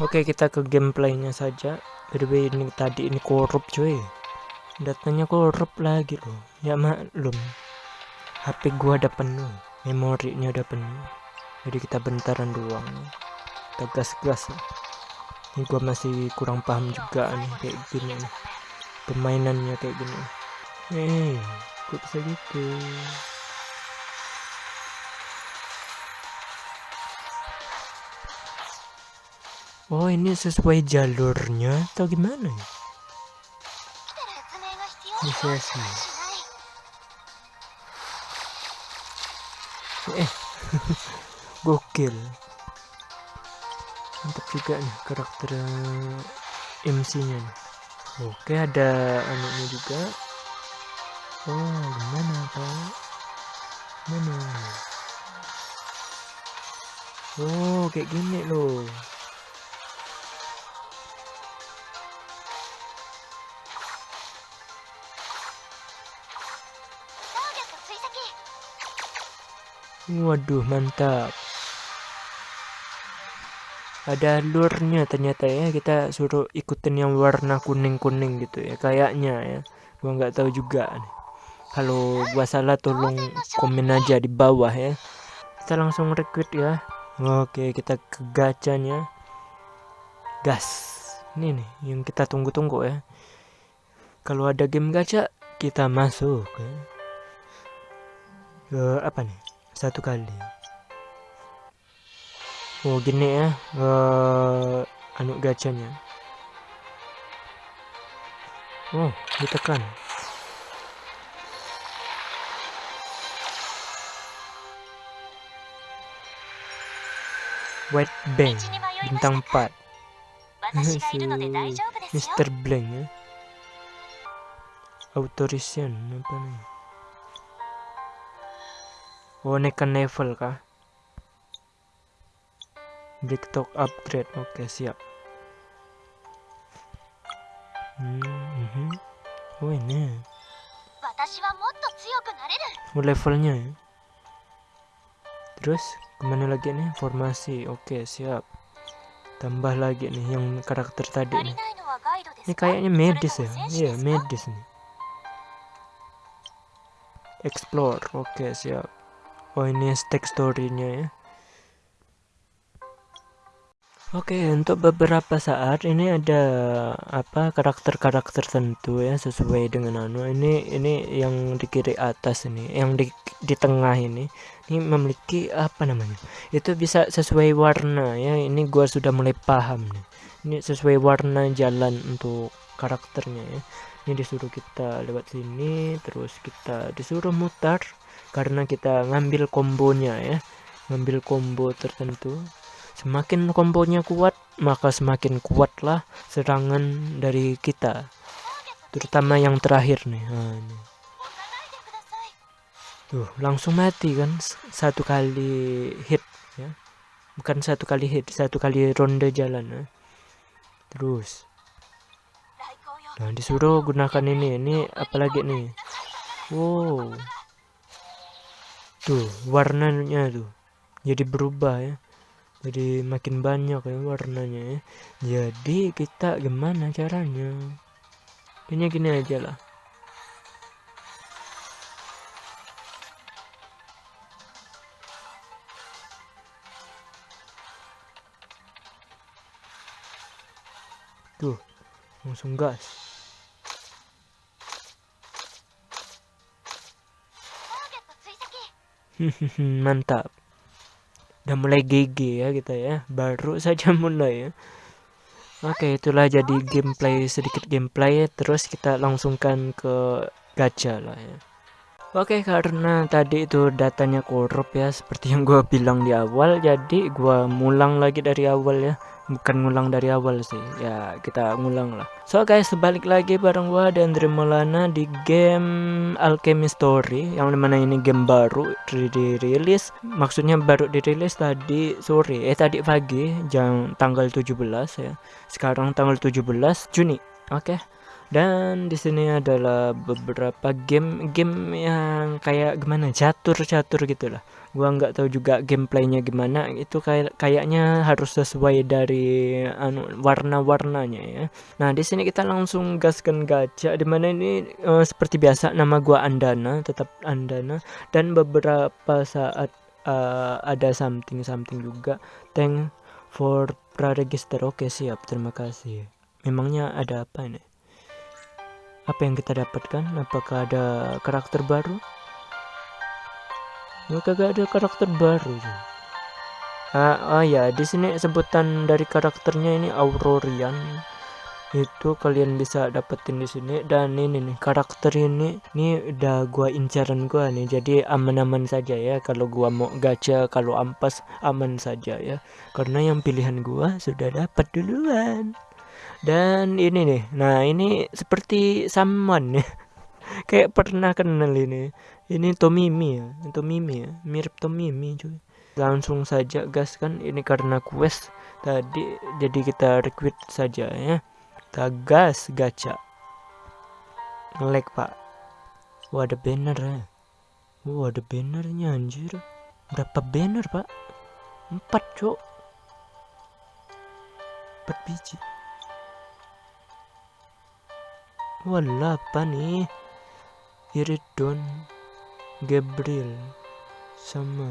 Oke kita ke gameplaynya saja. By ini tadi ini korup cuy. Datanya korup lagi loh. Ya maklum. HP gua ada penuh. Memorinya udah penuh. Jadi kita bentaran doang. Kita gas-gas. Ini gua masih kurang paham juga nih kayak gini nih. Permainannya kayak gini. Eh kok bisa gitu Oh ini sesuai jalurnya atau gimana ya? Bisa sih. Eh, gokil. Mantap juga nih karakter MC-nya nih. Oke ada anunya juga. Oh gimana pak? Mana? Oh kayak gini loh. Waduh, mantap. Ada alurnya ternyata ya, kita suruh ikutin yang warna kuning-kuning gitu ya, kayaknya ya. Gua nggak tahu juga nih. Kalau gua salah tolong komen aja di bawah ya. Kita langsung rekrut ya. Oke, kita ke gacanya. Gas. Ini nih yang kita tunggu-tunggu ya. Kalau ada game gacha, kita masuk ya. Ke apa nih? Satu kali. Oh gini ya uh, anu gacanya oh ditekan. White Bang bintang 4 Mr. Blank ya. Authorization apa nih Oh naikkan level kah? Talk upgrade, oke okay, siap. Hmm, mm -hmm. Oh ini. Oh levelnya ya. Terus ke mana lagi nih? Formasi, oke okay, siap. Tambah lagi nih yang karakter tadi nih. Ini kayaknya medis ya? Iya medis nih. Explore, oke okay, siap oh ini stack storynya ya Oke, untuk beberapa saat ini ada apa karakter-karakter tertentu ya sesuai dengan anu. Ini ini yang di kiri atas ini, yang di di tengah ini. Ini memiliki apa namanya? Itu bisa sesuai warna ya. Ini gua sudah mulai paham nih. Ini sesuai warna jalan untuk karakternya ya. Ini disuruh kita lewat sini, terus kita disuruh mutar karena kita ngambil kombonya ya. Ngambil combo tertentu. Semakin kombonya kuat maka semakin kuatlah serangan dari kita. Terutama yang terakhir nih. Ini. tuh langsung mati kan? Satu kali hit ya. Bukan satu kali hit satu kali ronde jalan ya. terus. Nah disuruh gunakan ini ini apalagi nih? Wow tuh warnanya tuh jadi berubah ya. Jadi makin banyak ya warnanya ya. Jadi kita gimana caranya? Kayaknya gini aja lah. Tuh langsung gas mantap. Udah mulai GG ya kita ya. Baru saja mulai ya. Oke itulah jadi gameplay sedikit gameplay. Terus kita langsungkan ke gacha lah ya. Oke karena tadi itu datanya korup ya seperti yang gue bilang di awal. Jadi gue mulang lagi dari awal ya bukan ngulang dari awal sih. Ya kita ngulang lah. So guys sebalik lagi bareng gua dan Molana di game Alchemy Story yang di mana ini game baru dirilis. Maksudnya baru dirilis tadi sore eh tadi pagi jam tanggal 17 ya. Sekarang tanggal 17 Juni oke? okay? Dan di sini adalah beberapa game game yang kayak gimana catur catur gitulah gua nggak tahu juga gameplaynya gimana. Itu kayak kayaknya harus sesuai dari anu warna-warnanya ya. Nah di sini kita langsung gaskan gacha di mana ini uh, seperti biasa nama gua Andana tetap Andana. Dan beberapa saat uh, ada something something juga. Thank for praregister. Oke siap. Terima kasih. Memangnya ada apa ini apa yang kita dapatkan? Apakah ada karakter baru? Mereka gak ada karakter baru ah, oh ya di sini sebutan dari karakternya ini Aurorian. Itu kalian bisa dapetin di sini. Dan ini nih karakter ini ini udah gua incaran gua nih. Jadi aman-aman saja ya. Kalau gua mau gacha kalau ampas aman saja ya. Karena yang pilihan gua sudah dapat duluan dan ini nih nah ini seperti saman ya kayak pernah kenal ini. Ini Tomimi ya Tomimi ya mirip Tomimi cuy. Langsung saja gas kan ini karena quest. Tadi jadi kita requit saja ya. Kita gas gacha. Ngelek pak. Wah ada banner ya. Wah ada bannernya anjir. Berapa banner pak? Empat cok. Empat biji Wala apa nih? Iridon, Gabriel, sama.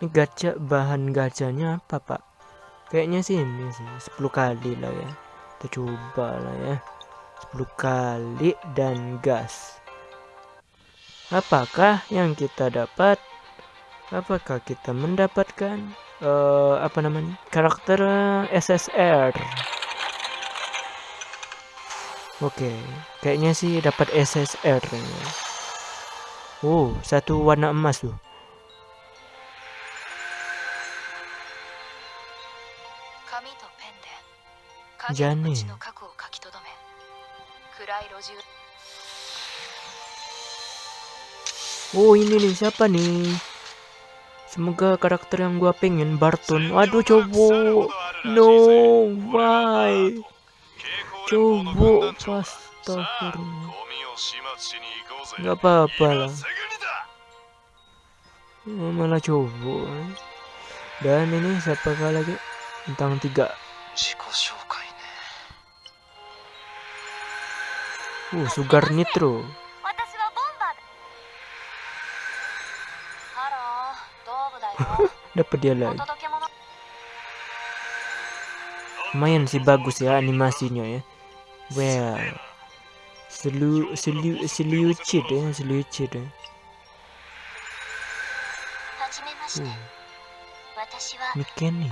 Ini gacha bahan gacanya apa pak? Kayaknya sih ini sih 10 kali lah ya. Kita coba lah ya. 10 kali dan gas. Apakah yang kita dapat? Apakah kita mendapatkan uh, apa namanya karakter SSR? Oke, kayaknya sih dapat SSR. Oh, satu warna emas tuh. Jane. Oh ini nih siapa nih? Semoga karakter yang gua pengen Barton. Waduh coba. No, why? Coba astagfirullah nggak apa-apa lah. Malah coba. Dan ini siapa lagi? Tentang tiga. Uh sugar nitro. Dapat dia lagi. Lumayan sih bagus ya animasinya ya well selu selu ya selucid ya. Miken nih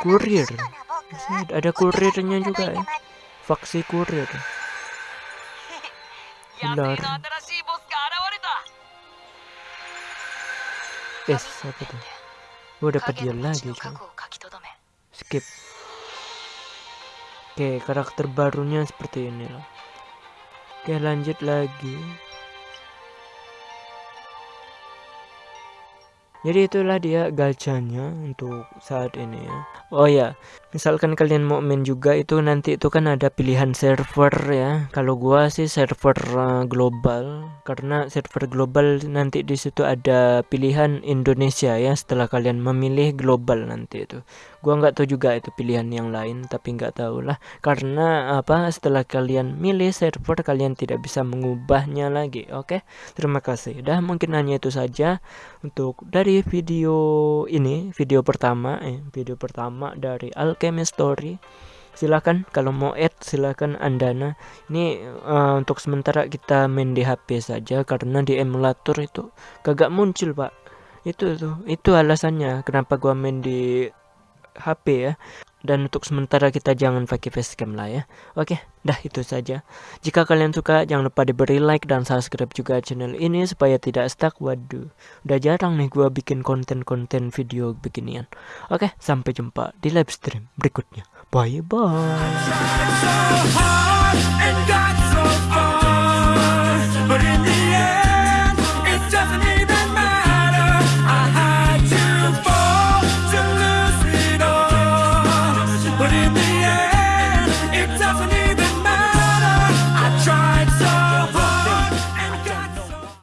kurir ada kurirnya juga ya faksi kurir ular es apa tuh gue dapat dia lagi kan? Skip Oke, karakter barunya seperti ini. Oke, lanjut lagi. Jadi itulah dia gacanya untuk saat ini ya. Oh ya, misalkan kalian mau main juga itu nanti itu kan ada pilihan server ya. Kalau gua sih server uh, global karena server global nanti di situ ada pilihan Indonesia ya setelah kalian memilih global nanti itu gua nggak tahu juga itu pilihan yang lain tapi nggak tahu lah karena apa setelah kalian milih server kalian tidak bisa mengubahnya lagi oke okay? terima kasih dah mungkin hanya itu saja untuk dari video ini video pertama eh video pertama dari Alchemy Story. Silahkan kalau mau add silahkan andana. Ini uh, untuk sementara kita main di HP saja karena di emulator itu kagak muncul pak. Itu tuh itu alasannya kenapa gua main di HP ya dan untuk sementara kita jangan pakai facecam lah ya. Oke dah itu saja. Jika kalian suka jangan lupa diberi like dan subscribe juga channel ini supaya tidak stuck. Waduh udah jarang nih gua bikin konten-konten video beginian. Oke sampai jumpa di live stream berikutnya. Bye bye